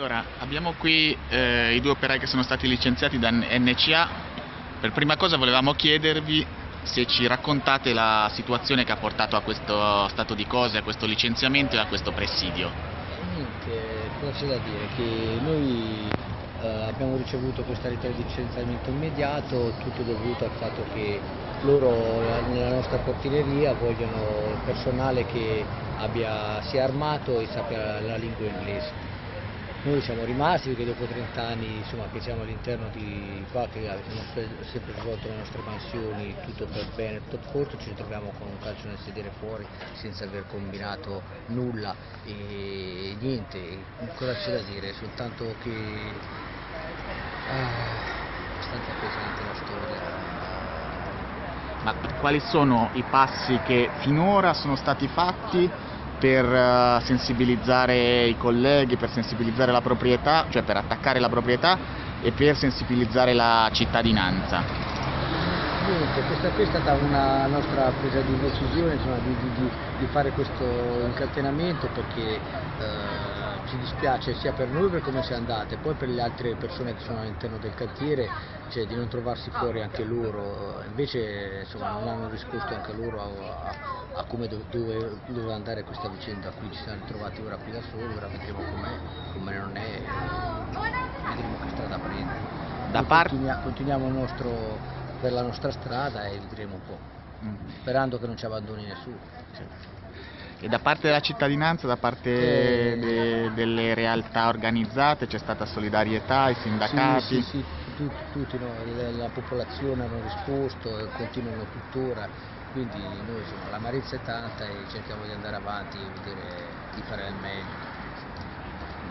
Allora, abbiamo qui eh, i due operai che sono stati licenziati da NCA. Per prima cosa volevamo chiedervi se ci raccontate la situazione che ha portato a questo stato di cose, a questo licenziamento e a questo presidio. Niente, cosa c'è da dire? Che noi eh, abbiamo ricevuto questa lettera di licenziamento immediato, tutto dovuto al fatto che loro nella nostra portineria vogliono personale che abbia, sia armato e sappia la lingua inglese. Noi siamo rimasti perché dopo 30 anni insomma, che siamo all'interno di qua, che abbiamo sempre svolto le nostre mansioni, tutto per bene, tutto a posto, ci ritroviamo con un calcio nel sedere fuori senza aver combinato nulla e niente, cosa c'è da dire, soltanto che ah, è pesante la storia. Ma quali sono i passi che finora sono stati fatti per eh, sensibilizzare i colleghi, per sensibilizzare la proprietà, cioè per attaccare la proprietà e per sensibilizzare la cittadinanza. Niente, questa qui è stata una nostra presa di decisione insomma, di, di, di, fare questo incatenamento perché eh, ci dispiace sia per noi per come siamo andate, poi per le altre persone che sono all'interno del cantiere cioè, di non trovarsi fuori anche loro, invece insomma, non hanno risposto anche loro a, a, a come dove, dove, andare questa vicenda, qui ci siamo ritrovati ora qui da soli, ora vedremo com'è, come non è, vedremo che strada prendere. Da part... continuiamo, continuiamo nostro, per la nostra strada e vedremo un po', mm. sperando che non ci abbandoni nessuno. Cioè. E da parte della cittadinanza, da parte eh... de, delle realtà organizzate c'è stata solidarietà, i sindacati? Sì, sì, sì tutti, tutti no, la popolazione hanno risposto e continuano tuttora, quindi noi insomma, l'amarezza è tanta e cerchiamo di andare avanti e di fare il meglio.